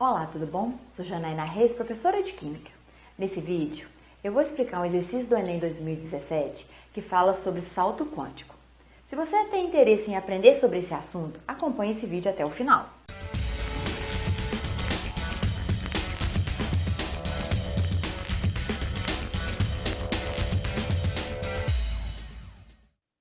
Olá, tudo bom? Sou Janaína Reis, professora de Química. Nesse vídeo, eu vou explicar um exercício do Enem 2017 que fala sobre salto quântico. Se você tem interesse em aprender sobre esse assunto, acompanhe esse vídeo até o final.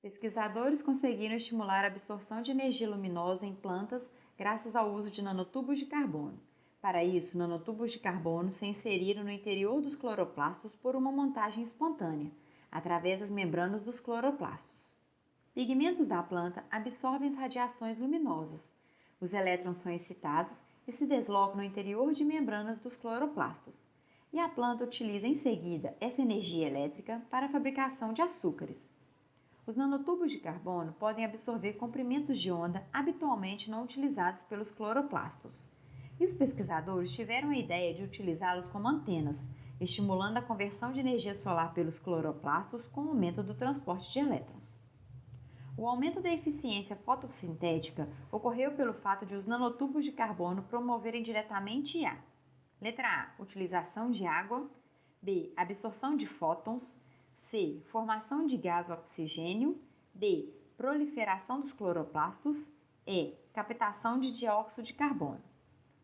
Pesquisadores conseguiram estimular a absorção de energia luminosa em plantas graças ao uso de nanotubos de carbono. Para isso, nanotubos de carbono se inseriram no interior dos cloroplastos por uma montagem espontânea, através das membranas dos cloroplastos. Pigmentos da planta absorvem as radiações luminosas. Os elétrons são excitados e se deslocam no interior de membranas dos cloroplastos. E a planta utiliza em seguida essa energia elétrica para a fabricação de açúcares. Os nanotubos de carbono podem absorver comprimentos de onda habitualmente não utilizados pelos cloroplastos. E os pesquisadores tiveram a ideia de utilizá-los como antenas, estimulando a conversão de energia solar pelos cloroplastos com o aumento do transporte de elétrons. O aumento da eficiência fotossintética ocorreu pelo fato de os nanotubos de carbono promoverem diretamente a letra A, utilização de água, B, absorção de fótons, C. Formação de gás oxigênio. D. Proliferação dos cloroplastos. E. Captação de dióxido de carbono.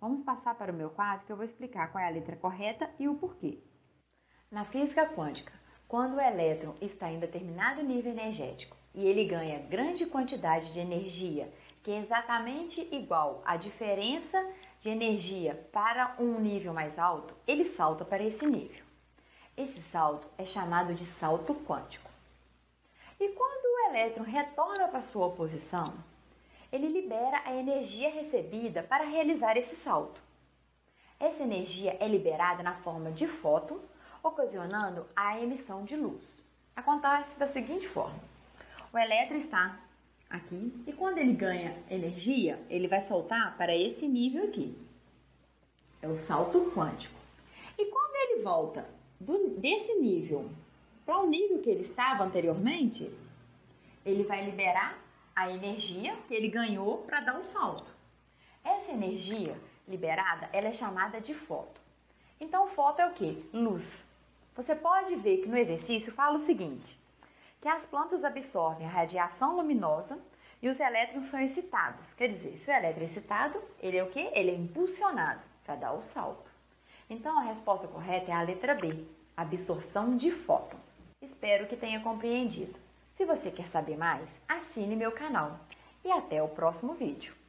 Vamos passar para o meu quadro que eu vou explicar qual é a letra correta e o porquê. Na física quântica, quando o elétron está em determinado nível energético e ele ganha grande quantidade de energia, que é exatamente igual à diferença de energia para um nível mais alto, ele salta para esse nível. Esse salto é chamado de salto quântico. E quando o elétron retorna para sua posição, ele libera a energia recebida para realizar esse salto. Essa energia é liberada na forma de fóton, ocasionando a emissão de luz. Acontece da seguinte forma: o elétron está aqui e quando ele ganha energia, ele vai saltar para esse nível aqui. É o salto quântico. E quando ele volta do, desse nível para o nível que ele estava anteriormente, ele vai liberar a energia que ele ganhou para dar o salto. Essa energia liberada, ela é chamada de foto. Então, foto é o que? Luz. Você pode ver que no exercício fala o seguinte, que as plantas absorvem a radiação luminosa e os elétrons são excitados. Quer dizer, se o elétron é excitado, ele é o que? Ele é impulsionado para dar o salto. Então, a resposta correta é a letra B, absorção de fóton. Espero que tenha compreendido. Se você quer saber mais, assine meu canal. E até o próximo vídeo.